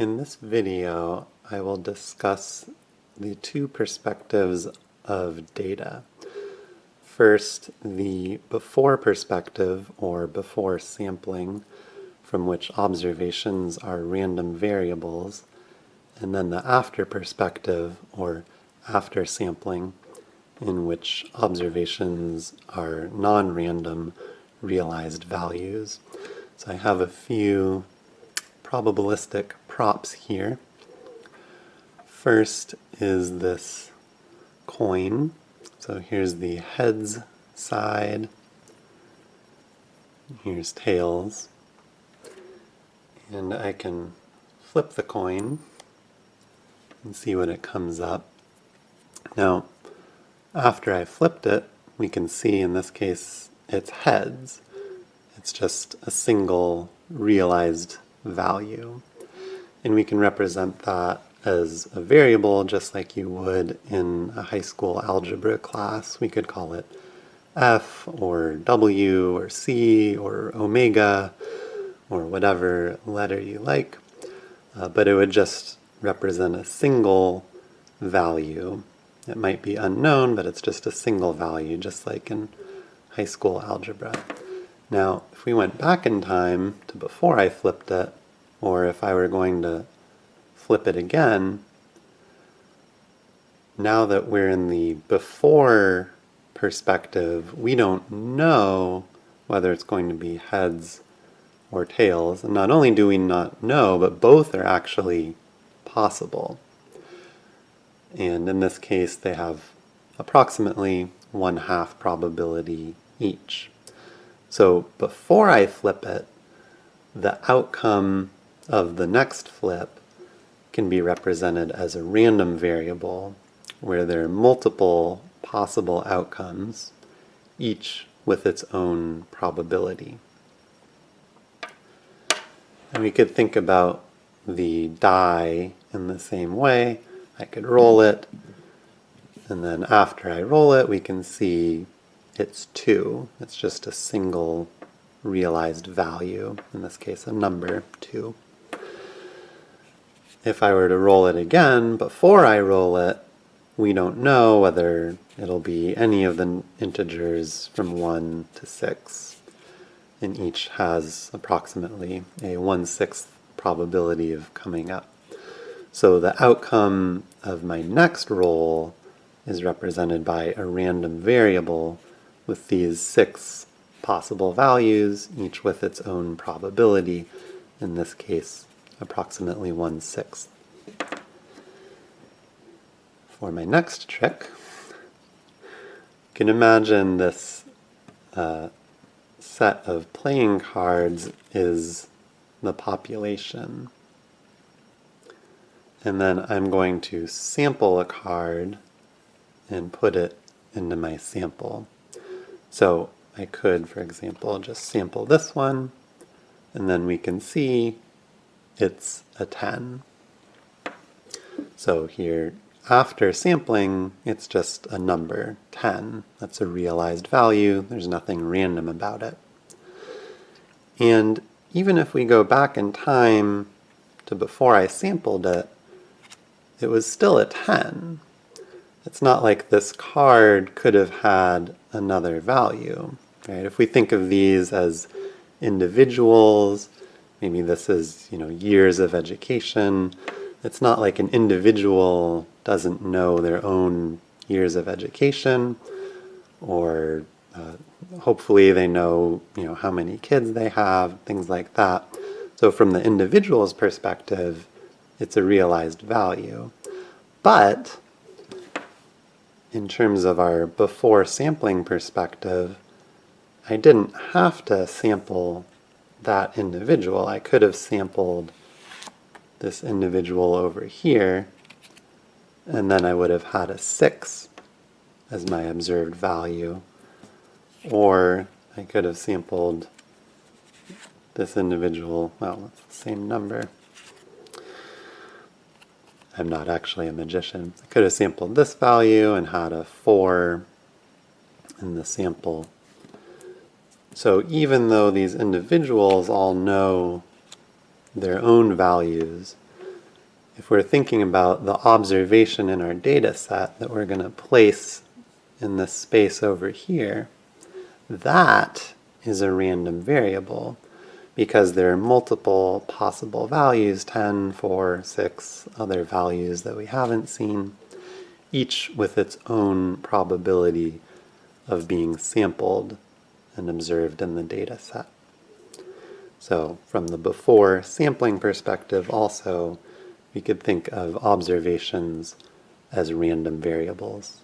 In this video, I will discuss the two perspectives of data. First, the before perspective, or before sampling, from which observations are random variables, and then the after perspective, or after sampling, in which observations are non-random realized values. So I have a few probabilistic props here. First is this coin. So here's the heads side. Here's tails. And I can flip the coin and see what it comes up. Now, after I flipped it, we can see in this case it's heads. It's just a single realized value. And we can represent that as a variable just like you would in a high school algebra class. We could call it f or w or c or omega or whatever letter you like. Uh, but it would just represent a single value. It might be unknown, but it's just a single value, just like in high school algebra. Now, if we went back in time to before I flipped it, or if I were going to flip it again, now that we're in the before perspective, we don't know whether it's going to be heads or tails. And not only do we not know, but both are actually possible. And in this case, they have approximately one half probability each. So before I flip it, the outcome of the next flip can be represented as a random variable where there are multiple possible outcomes, each with its own probability. And we could think about the die in the same way. I could roll it, and then after I roll it, we can see it's 2. It's just a single realized value, in this case a number 2. If I were to roll it again before I roll it, we don't know whether it'll be any of the integers from 1 to 6. And each has approximately a 1 6th probability of coming up. So the outcome of my next roll is represented by a random variable with these six possible values, each with its own probability, in this case approximately one sixth. For my next trick, you can imagine this uh, set of playing cards is the population. And then I'm going to sample a card and put it into my sample. So I could, for example, just sample this one, and then we can see it's a 10. So here, after sampling, it's just a number, 10. That's a realized value. There's nothing random about it. And even if we go back in time to before I sampled it, it was still a 10. It's not like this card could have had another value. Right? If we think of these as individuals, maybe this is you know years of education, it's not like an individual doesn't know their own years of education or uh, hopefully they know you know how many kids they have, things like that. So from the individual's perspective, it's a realized value. But in terms of our before sampling perspective, I didn't have to sample that individual. I could have sampled this individual over here, and then I would have had a 6 as my observed value. Or I could have sampled this individual, well, it's the same number. I'm not actually a magician. I could have sampled this value and had a 4 in the sample. So even though these individuals all know their own values, if we're thinking about the observation in our data set that we're going to place in this space over here, that is a random variable because there are multiple possible values, 10, 4, 6 other values that we haven't seen, each with its own probability of being sampled and observed in the data set. So from the before sampling perspective also, we could think of observations as random variables.